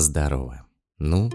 Здорово. Ну,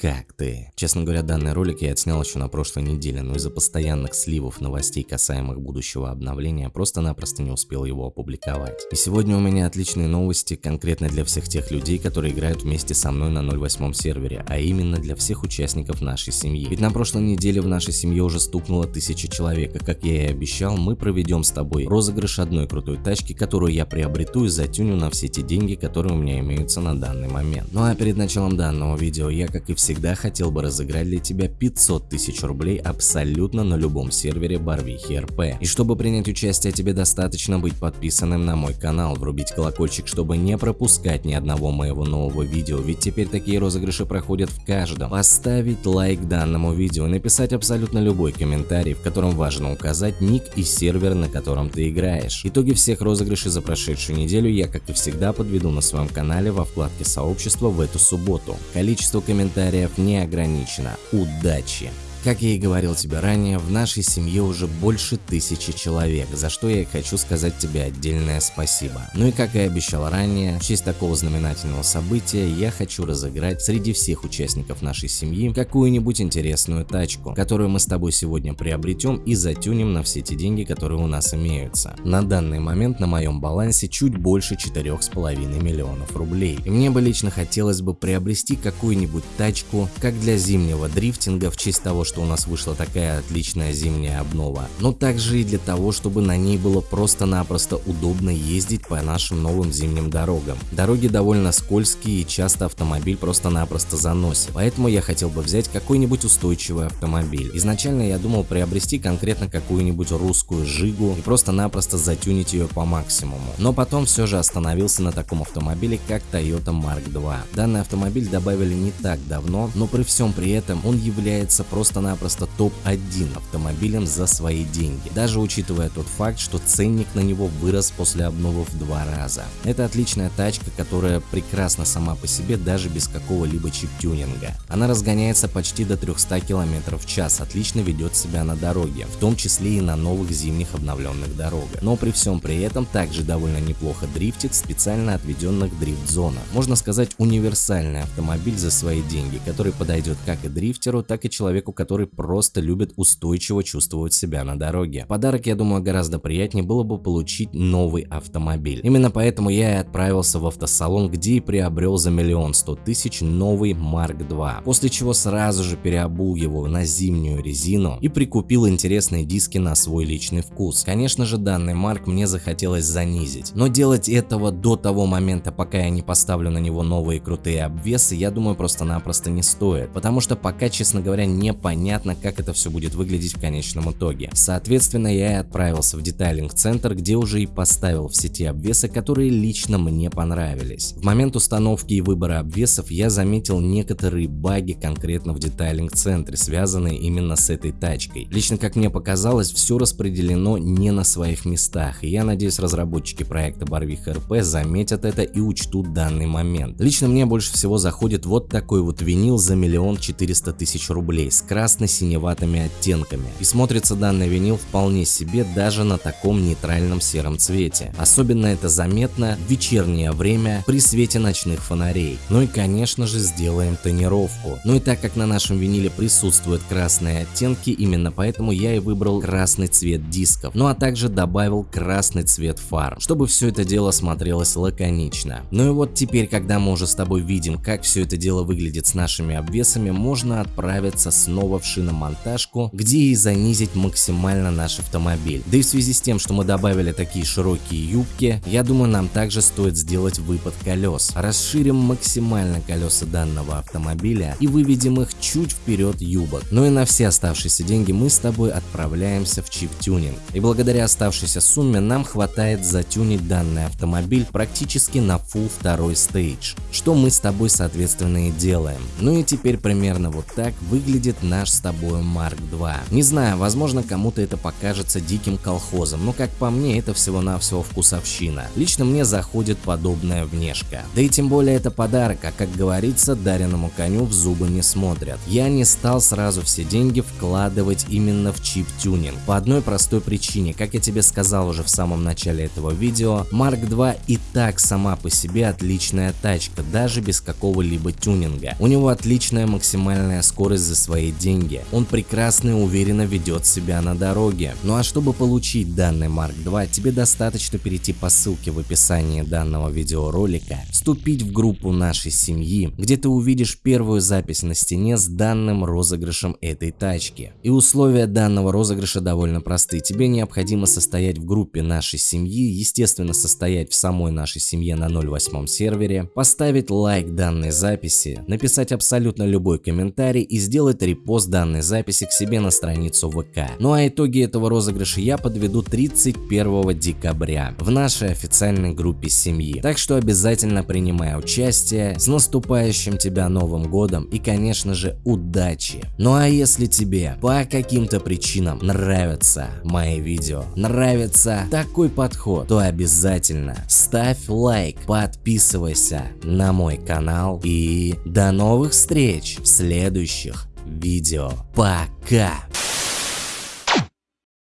как ты? Честно говоря, данный ролик я отснял еще на прошлой неделе, но из-за постоянных сливов новостей касаемых будущего обновления просто-напросто не успел его опубликовать. И сегодня у меня отличные новости конкретно для всех тех людей, которые играют вместе со мной на 08 сервере, а именно для всех участников нашей семьи. Ведь на прошлой неделе в нашей семье уже стукнуло тысяча человек, и как я и обещал, мы проведем с тобой розыгрыш одной крутой тачки, которую я приобрету и затюню на все те деньги, которые у меня имеются на данный момент. Ну а перед началом данного видео я, как и все всегда хотел бы разыграть для тебя 500 тысяч рублей абсолютно на любом сервере Барвихи РП. И чтобы принять участие, тебе достаточно быть подписанным на мой канал, врубить колокольчик, чтобы не пропускать ни одного моего нового видео, ведь теперь такие розыгрыши проходят в каждом. Поставить лайк данному видео, написать абсолютно любой комментарий, в котором важно указать ник и сервер, на котором ты играешь. Итоги всех розыгрышей за прошедшую неделю я, как и всегда, подведу на своем канале во вкладке сообщества в эту субботу. Количество комментариев комментариев не ограничено. Удачи! Как я и говорил тебе ранее, в нашей семье уже больше тысячи человек, за что я и хочу сказать тебе отдельное спасибо. Ну и как и обещал ранее, в честь такого знаменательного события я хочу разыграть среди всех участников нашей семьи какую-нибудь интересную тачку, которую мы с тобой сегодня приобретем и затюнем на все те деньги, которые у нас имеются. На данный момент на моем балансе чуть больше 4,5 миллионов рублей. И мне бы лично хотелось бы приобрести какую-нибудь тачку, как для зимнего дрифтинга в честь того, что что у нас вышла такая отличная зимняя обнова, но также и для того, чтобы на ней было просто-напросто удобно ездить по нашим новым зимним дорогам. Дороги довольно скользкие и часто автомобиль просто-напросто заносит, поэтому я хотел бы взять какой-нибудь устойчивый автомобиль. Изначально я думал приобрести конкретно какую-нибудь русскую Жигу и просто-напросто затюнить ее по максимуму, но потом все же остановился на таком автомобиле, как Toyota Mark II. Данный автомобиль добавили не так давно, но при всем при этом он является просто просто-напросто топ-1 автомобилем за свои деньги, даже учитывая тот факт, что ценник на него вырос после обновы в два раза. Это отличная тачка, которая прекрасна сама по себе даже без какого-либо чип-тюнинга. Она разгоняется почти до 300 км в час, отлично ведет себя на дороге, в том числе и на новых зимних обновленных дорогах. Но при всем при этом также довольно неплохо дрифтит в специально отведенных дрифт-зонах. Можно сказать универсальный автомобиль за свои деньги, который подойдет как и дрифтеру, так и человеку, который который просто любит устойчиво чувствовать себя на дороге. Подарок, я думаю, гораздо приятнее было бы получить новый автомобиль. Именно поэтому я и отправился в автосалон, где и приобрел за миллион сто тысяч новый Mark II, после чего сразу же переобул его на зимнюю резину и прикупил интересные диски на свой личный вкус. Конечно же, данный Марк мне захотелось занизить, но делать этого до того момента, пока я не поставлю на него новые крутые обвесы, я думаю, просто-напросто не стоит, потому что пока, честно говоря, не понятно, понятно, как это все будет выглядеть в конечном итоге. Соответственно, я и отправился в детайлинг-центр, где уже и поставил все те обвесы, которые лично мне понравились. В момент установки и выбора обвесов я заметил некоторые баги конкретно в детайлинг-центре, связанные именно с этой тачкой. Лично, как мне показалось, все распределено не на своих местах, и я надеюсь, разработчики проекта Барвих РП заметят это и учтут данный момент. Лично мне больше всего заходит вот такой вот винил за миллион четыреста тысяч рублей с красным красно-синеватыми оттенками. И смотрится данный винил вполне себе даже на таком нейтральном сером цвете. Особенно это заметно в вечернее время при свете ночных фонарей. Ну и конечно же сделаем тонировку. Ну и так как на нашем виниле присутствуют красные оттенки, именно поэтому я и выбрал красный цвет дисков. Ну а также добавил красный цвет фар, чтобы все это дело смотрелось лаконично. Ну и вот теперь, когда мы уже с тобой видим, как все это дело выглядит с нашими обвесами, можно отправиться снова в шиномонтажку, где и занизить максимально наш автомобиль. Да и в связи с тем, что мы добавили такие широкие юбки, я думаю нам также стоит сделать выпад колес. Расширим максимально колеса данного автомобиля и выведем их чуть вперед юбок. Ну и на все оставшиеся деньги мы с тобой отправляемся в чип-тюнинг. И благодаря оставшейся сумме нам хватает затюнить данный автомобиль практически на full второй стейдж, что мы с тобой соответственно и делаем. Ну и теперь примерно вот так выглядит наш наш с тобой Марк 2. Не знаю, возможно кому-то это покажется диким колхозом, но как по мне это всего-навсего вкусовщина. Лично мне заходит подобная внешка. Да и тем более это подарок, а как говорится, дареному коню в зубы не смотрят. Я не стал сразу все деньги вкладывать именно в чип-тюнинг. По одной простой причине, как я тебе сказал уже в самом начале этого видео, Mark 2 и так сама по себе отличная тачка, даже без какого-либо тюнинга. У него отличная максимальная скорость за свои деньги. Он прекрасно и уверенно ведет себя на дороге. Ну а чтобы получить данный Mark 2, тебе достаточно перейти по ссылке в описании данного видеоролика, вступить в группу нашей семьи, где ты увидишь первую запись на стене с данным розыгрышем этой тачки. И условия данного розыгрыша довольно просты. Тебе необходимо состоять в группе нашей семьи, естественно состоять в самой нашей семье на 08 сервере, поставить лайк данной записи, написать абсолютно любой комментарий и сделать репост данной записи к себе на страницу ВК. Ну а итоги этого розыгрыша я подведу 31 декабря в нашей официальной группе семьи. Так что обязательно принимай участие, с наступающим тебя Новым Годом и конечно же удачи. Ну а если тебе по каким-то причинам нравятся мои видео, нравится такой подход, то обязательно ставь лайк, подписывайся на мой канал и до новых встреч в следующих видео. Пока!